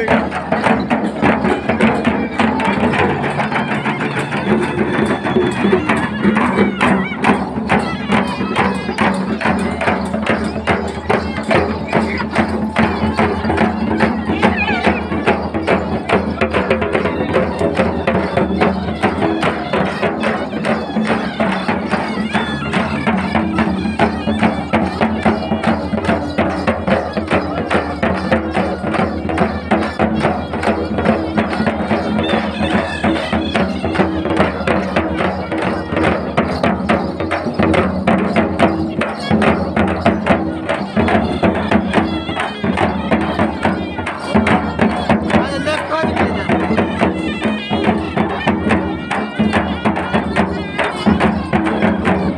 देगा